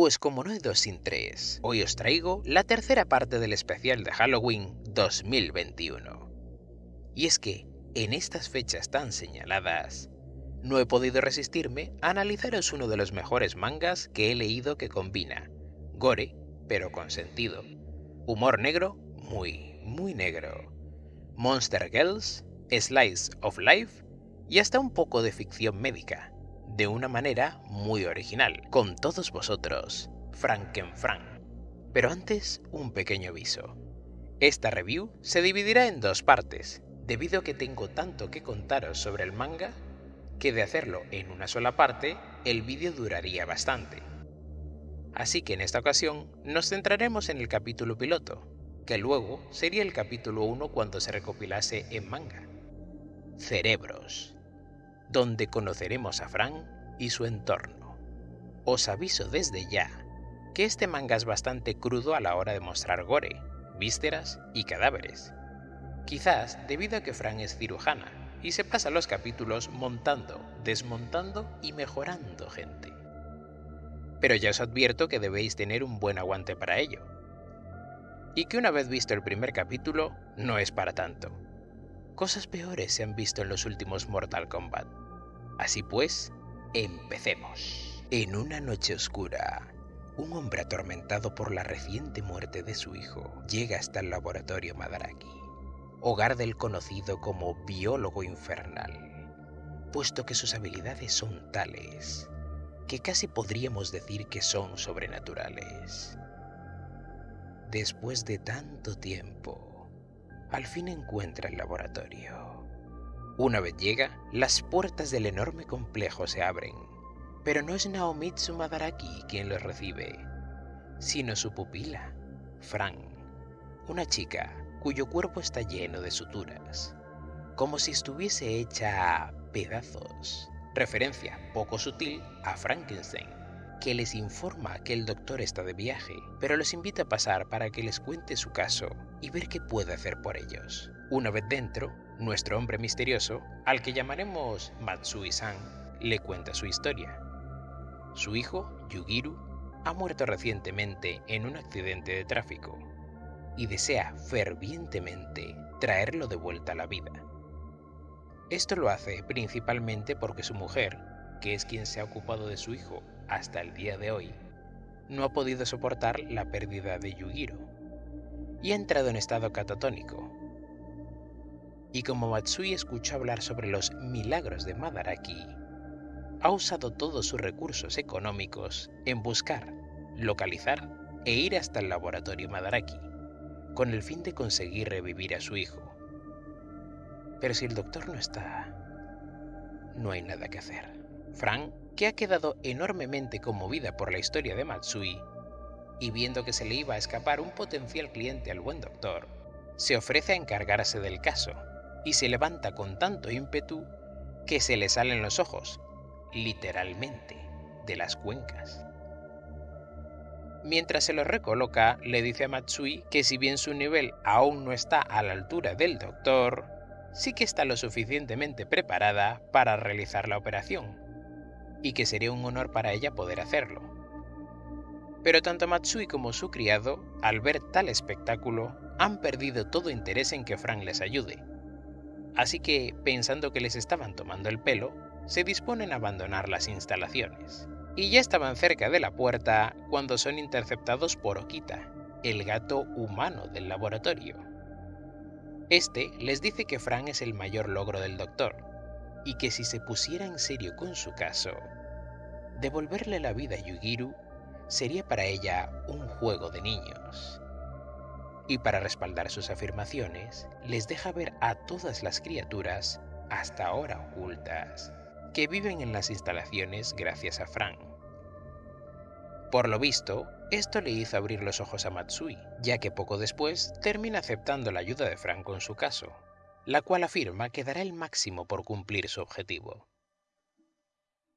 Pues como no hay dos sin tres, hoy os traigo la tercera parte del especial de Halloween 2021. Y es que, en estas fechas tan señaladas, no he podido resistirme a analizaros uno de los mejores mangas que he leído que combina gore, pero con sentido, humor negro, muy, muy negro, Monster Girls, Slice of Life y hasta un poco de ficción médica, de una manera muy original, con todos vosotros, Frankenfrank. Pero antes, un pequeño aviso. Esta review se dividirá en dos partes, debido a que tengo tanto que contaros sobre el manga, que de hacerlo en una sola parte, el vídeo duraría bastante. Así que en esta ocasión nos centraremos en el capítulo piloto, que luego sería el capítulo 1 cuando se recopilase en manga. Cerebros donde conoceremos a Frank y su entorno. Os aviso desde ya que este manga es bastante crudo a la hora de mostrar gore, vísceras y cadáveres. Quizás debido a que Frank es cirujana y se pasa los capítulos montando, desmontando y mejorando gente. Pero ya os advierto que debéis tener un buen aguante para ello. Y que una vez visto el primer capítulo, no es para tanto. Cosas peores se han visto en los últimos Mortal Kombat. Así pues, empecemos. En una noche oscura, un hombre atormentado por la reciente muerte de su hijo llega hasta el laboratorio Madaraki, hogar del conocido como biólogo infernal, puesto que sus habilidades son tales que casi podríamos decir que son sobrenaturales. Después de tanto tiempo, al fin encuentra el laboratorio. Una vez llega, las puertas del enorme complejo se abren, pero no es Naomitsu Madaraki quien los recibe, sino su pupila, Fran, una chica cuyo cuerpo está lleno de suturas, como si estuviese hecha a pedazos, referencia poco sutil a Frankenstein que les informa que el doctor está de viaje, pero los invita a pasar para que les cuente su caso y ver qué puede hacer por ellos. Una vez dentro, nuestro hombre misterioso, al que llamaremos Matsui-san, le cuenta su historia. Su hijo, Yugiru, ha muerto recientemente en un accidente de tráfico y desea fervientemente traerlo de vuelta a la vida. Esto lo hace principalmente porque su mujer, que es quien se ha ocupado de su hijo hasta el día de hoy, no ha podido soportar la pérdida de Yugiro y ha entrado en estado catatónico. Y como Matsui escuchó hablar sobre los milagros de Madaraki, ha usado todos sus recursos económicos en buscar, localizar e ir hasta el laboratorio Madaraki, con el fin de conseguir revivir a su hijo. Pero si el doctor no está, no hay nada que hacer. Frank, que ha quedado enormemente conmovida por la historia de Matsui, y viendo que se le iba a escapar un potencial cliente al buen doctor, se ofrece a encargarse del caso, y se levanta con tanto ímpetu que se le salen los ojos, literalmente, de las cuencas. Mientras se lo recoloca, le dice a Matsui que si bien su nivel aún no está a la altura del doctor, sí que está lo suficientemente preparada para realizar la operación, y que sería un honor para ella poder hacerlo. Pero tanto Matsui como su criado, al ver tal espectáculo, han perdido todo interés en que Frank les ayude. Así que, pensando que les estaban tomando el pelo, se disponen a abandonar las instalaciones. Y ya estaban cerca de la puerta cuando son interceptados por Okita, el gato humano del laboratorio. Este les dice que Frank es el mayor logro del doctor, y que si se pusiera en serio con su caso, devolverle la vida a Yugiru sería para ella un juego de niños. Y para respaldar sus afirmaciones, les deja ver a todas las criaturas, hasta ahora ocultas, que viven en las instalaciones gracias a Frank. Por lo visto, esto le hizo abrir los ojos a Matsui, ya que poco después termina aceptando la ayuda de Frank con su caso, la cual afirma que dará el máximo por cumplir su objetivo.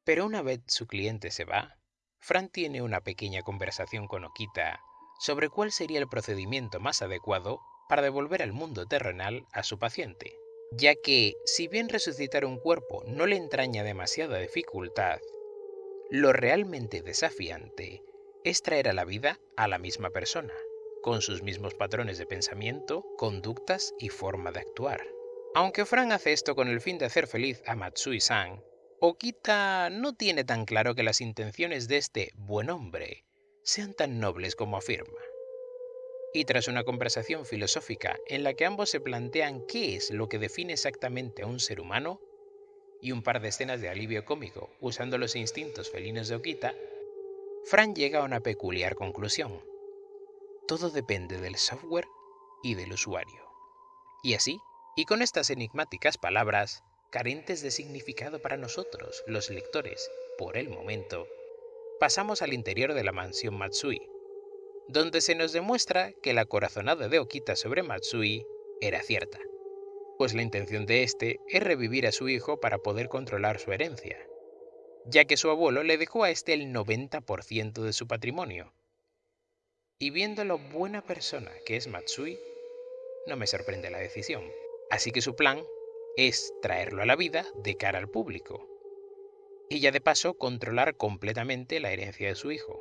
Pero una vez su cliente se va, Fran tiene una pequeña conversación con Okita sobre cuál sería el procedimiento más adecuado para devolver al mundo terrenal a su paciente, ya que, si bien resucitar un cuerpo no le entraña demasiada dificultad, lo realmente desafiante es traer a la vida a la misma persona, con sus mismos patrones de pensamiento, conductas y forma de actuar. Aunque Fran hace esto con el fin de hacer feliz a Matsui-san, Okita no tiene tan claro que las intenciones de este buen hombre sean tan nobles como afirma. Y tras una conversación filosófica en la que ambos se plantean qué es lo que define exactamente a un ser humano, y un par de escenas de alivio cómico usando los instintos felinos de Okita, Fran llega a una peculiar conclusión. Todo depende del software y del usuario. Y así, y con estas enigmáticas palabras, carentes de significado para nosotros, los lectores, por el momento, pasamos al interior de la mansión Matsui, donde se nos demuestra que la corazonada de Okita sobre Matsui era cierta, pues la intención de este es revivir a su hijo para poder controlar su herencia, ya que su abuelo le dejó a este el 90% de su patrimonio. Y viendo lo buena persona que es Matsui, no me sorprende la decisión. Así que su plan es traerlo a la vida de cara al público, y ya de paso controlar completamente la herencia de su hijo.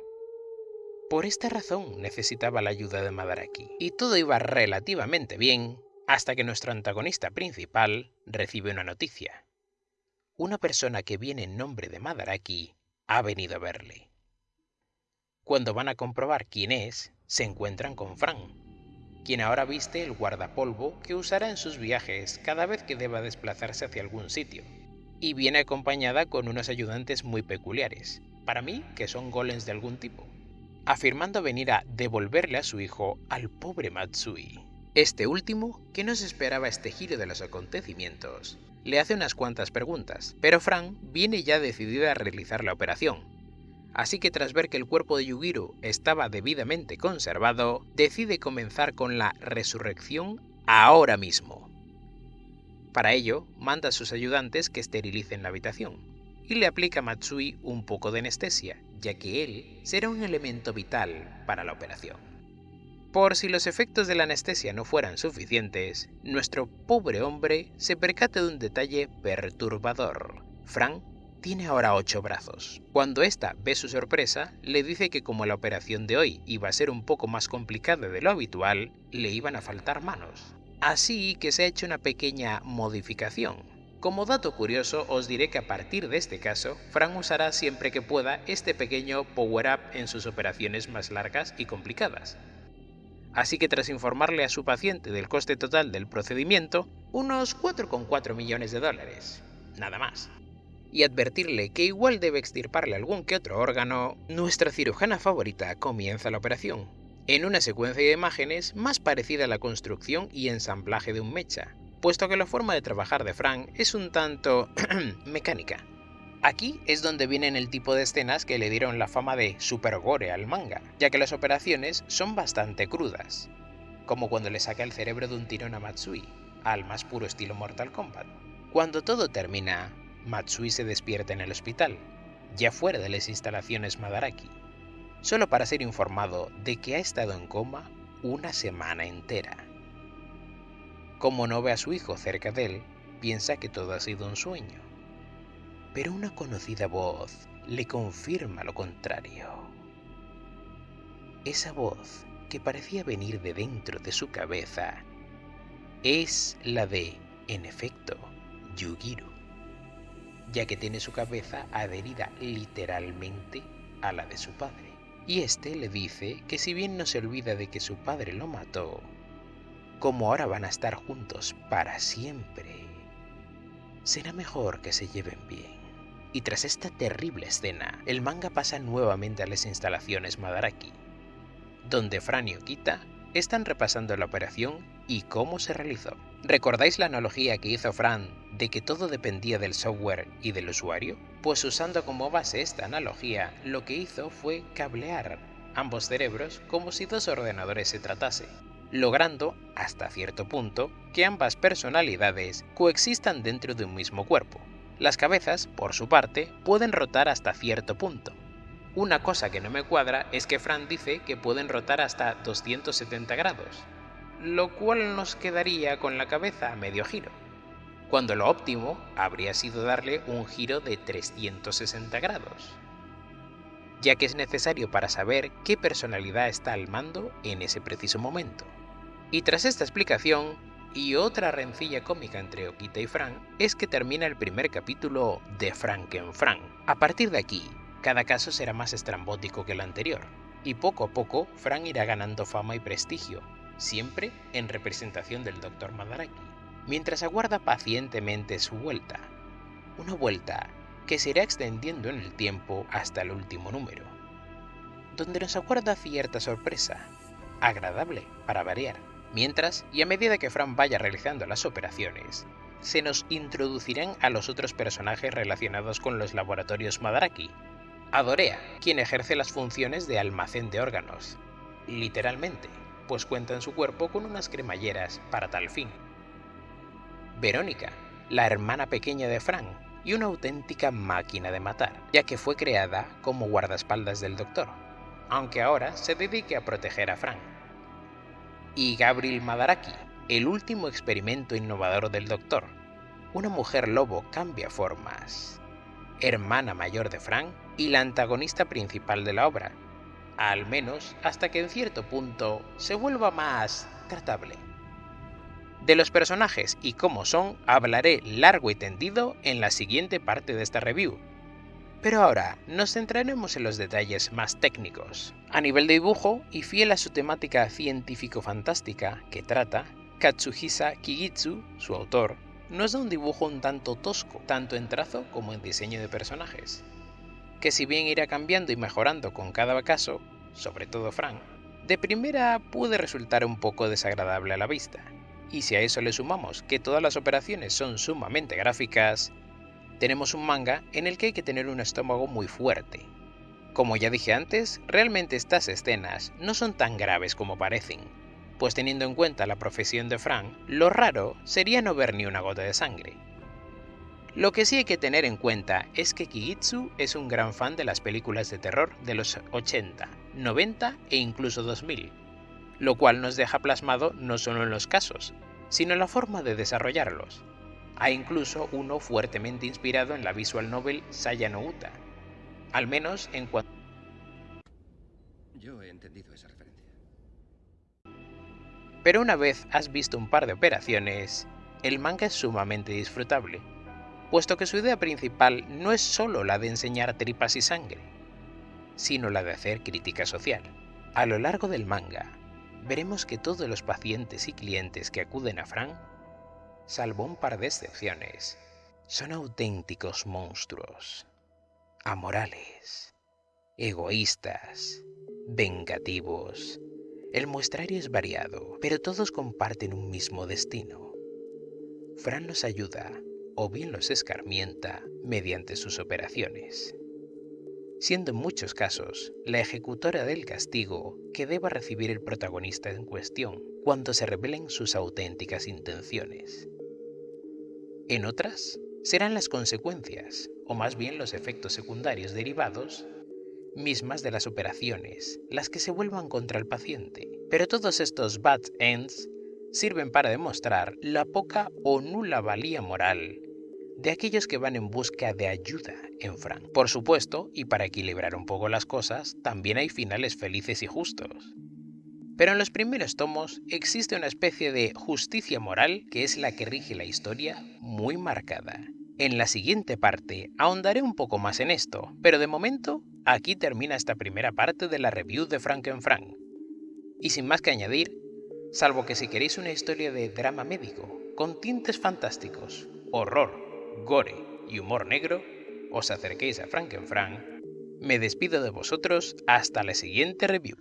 Por esta razón necesitaba la ayuda de Madaraki, y todo iba relativamente bien hasta que nuestro antagonista principal recibe una noticia. Una persona que viene en nombre de Madaraki ha venido a verle. Cuando van a comprobar quién es, se encuentran con Fran, quien ahora viste el guardapolvo que usará en sus viajes cada vez que deba desplazarse hacia algún sitio, y viene acompañada con unos ayudantes muy peculiares, para mí que son golems de algún tipo, afirmando venir a devolverle a su hijo al pobre Matsui. Este último, que no se esperaba este giro de los acontecimientos, le hace unas cuantas preguntas, pero Fran viene ya decidida a realizar la operación. Así que tras ver que el cuerpo de Yugiro estaba debidamente conservado, decide comenzar con la resurrección ahora mismo. Para ello, manda a sus ayudantes que esterilicen la habitación, y le aplica a Matsui un poco de anestesia, ya que él será un elemento vital para la operación. Por si los efectos de la anestesia no fueran suficientes, nuestro pobre hombre se percata de un detalle perturbador. Frank tiene ahora ocho brazos. Cuando ésta ve su sorpresa, le dice que como la operación de hoy iba a ser un poco más complicada de lo habitual, le iban a faltar manos. Así que se ha hecho una pequeña modificación. Como dato curioso, os diré que a partir de este caso, Frank usará siempre que pueda este pequeño power-up en sus operaciones más largas y complicadas. Así que tras informarle a su paciente del coste total del procedimiento, unos 4,4 millones de dólares, nada más, y advertirle que igual debe extirparle algún que otro órgano, nuestra cirujana favorita comienza la operación, en una secuencia de imágenes más parecida a la construcción y ensamblaje de un mecha, puesto que la forma de trabajar de Frank es un tanto mecánica, Aquí es donde vienen el tipo de escenas que le dieron la fama de super gore al manga, ya que las operaciones son bastante crudas, como cuando le saca el cerebro de un tirón a Matsui, al más puro estilo Mortal Kombat. Cuando todo termina, Matsui se despierta en el hospital, ya fuera de las instalaciones Madaraki, solo para ser informado de que ha estado en coma una semana entera. Como no ve a su hijo cerca de él, piensa que todo ha sido un sueño pero una conocida voz le confirma lo contrario. Esa voz, que parecía venir de dentro de su cabeza, es la de, en efecto, Yugiru, ya que tiene su cabeza adherida literalmente a la de su padre. Y este le dice que si bien no se olvida de que su padre lo mató, como ahora van a estar juntos para siempre, será mejor que se lleven bien. Y tras esta terrible escena, el manga pasa nuevamente a las instalaciones Madaraki, donde Fran y Okita están repasando la operación y cómo se realizó. ¿Recordáis la analogía que hizo Fran de que todo dependía del software y del usuario? Pues usando como base esta analogía, lo que hizo fue cablear ambos cerebros como si dos ordenadores se tratase, logrando, hasta cierto punto, que ambas personalidades coexistan dentro de un mismo cuerpo. Las cabezas, por su parte, pueden rotar hasta cierto punto. Una cosa que no me cuadra es que Fran dice que pueden rotar hasta 270 grados, lo cual nos quedaría con la cabeza a medio giro, cuando lo óptimo habría sido darle un giro de 360 grados. ya que es necesario para saber qué personalidad está al mando en ese preciso momento. Y tras esta explicación, y otra rencilla cómica entre Okita y Frank, es que termina el primer capítulo de Frankenfrank. A partir de aquí, cada caso será más estrambótico que el anterior, y poco a poco Frank irá ganando fama y prestigio, siempre en representación del Dr. Madaraki, mientras aguarda pacientemente su vuelta. Una vuelta que se irá extendiendo en el tiempo hasta el último número, donde nos aguarda cierta sorpresa, agradable para variar. Mientras, y a medida que Frank vaya realizando las operaciones, se nos introducirán a los otros personajes relacionados con los laboratorios Madaraki. Adorea, quien ejerce las funciones de almacén de órganos, literalmente, pues cuenta en su cuerpo con unas cremalleras para tal fin. Verónica, la hermana pequeña de Frank, y una auténtica máquina de matar, ya que fue creada como guardaespaldas del Doctor, aunque ahora se dedique a proteger a Frank. Y Gabriel Madaraki, el último experimento innovador del Doctor, una mujer lobo cambia formas, hermana mayor de Frank y la antagonista principal de la obra, al menos hasta que en cierto punto se vuelva más tratable. De los personajes y cómo son hablaré largo y tendido en la siguiente parte de esta review. Pero ahora nos centraremos en los detalles más técnicos. A nivel de dibujo, y fiel a su temática científico-fantástica que trata, Katsuhisa Kigitsu, su autor, nos da un dibujo un tanto tosco, tanto en trazo como en diseño de personajes, que si bien irá cambiando y mejorando con cada caso, sobre todo Frank, de primera puede resultar un poco desagradable a la vista. Y si a eso le sumamos que todas las operaciones son sumamente gráficas, tenemos un manga en el que hay que tener un estómago muy fuerte. Como ya dije antes, realmente estas escenas no son tan graves como parecen, pues teniendo en cuenta la profesión de Frank, lo raro sería no ver ni una gota de sangre. Lo que sí hay que tener en cuenta es que Kigitsu es un gran fan de las películas de terror de los 80, 90 e incluso 2000, lo cual nos deja plasmado no solo en los casos, sino en la forma de desarrollarlos. Hay incluso uno fuertemente inspirado en la visual novel Saya no Uta, al menos en cuanto... Yo he entendido esa referencia. Pero una vez has visto un par de operaciones, el manga es sumamente disfrutable, puesto que su idea principal no es solo la de enseñar tripas y sangre, sino la de hacer crítica social. A lo largo del manga, veremos que todos los pacientes y clientes que acuden a Frank, salvo un par de excepciones, son auténticos monstruos, amorales, egoístas, vengativos. El muestrario es variado, pero todos comparten un mismo destino. Fran los ayuda o bien los escarmienta mediante sus operaciones siendo en muchos casos la ejecutora del castigo que deba recibir el protagonista en cuestión cuando se revelen sus auténticas intenciones. En otras, serán las consecuencias, o más bien los efectos secundarios derivados, mismas de las operaciones, las que se vuelvan contra el paciente. Pero todos estos bad ends sirven para demostrar la poca o nula valía moral de aquellos que van en busca de ayuda en Frank. Por supuesto, y para equilibrar un poco las cosas, también hay finales felices y justos. Pero en los primeros tomos existe una especie de justicia moral que es la que rige la historia muy marcada. En la siguiente parte ahondaré un poco más en esto, pero de momento aquí termina esta primera parte de la review de Frankenfrank. Y sin más que añadir, salvo que si queréis una historia de drama médico, con tintes fantásticos, horror gore y humor negro, os acerquéis a Frankenfrank, me despido de vosotros hasta la siguiente review.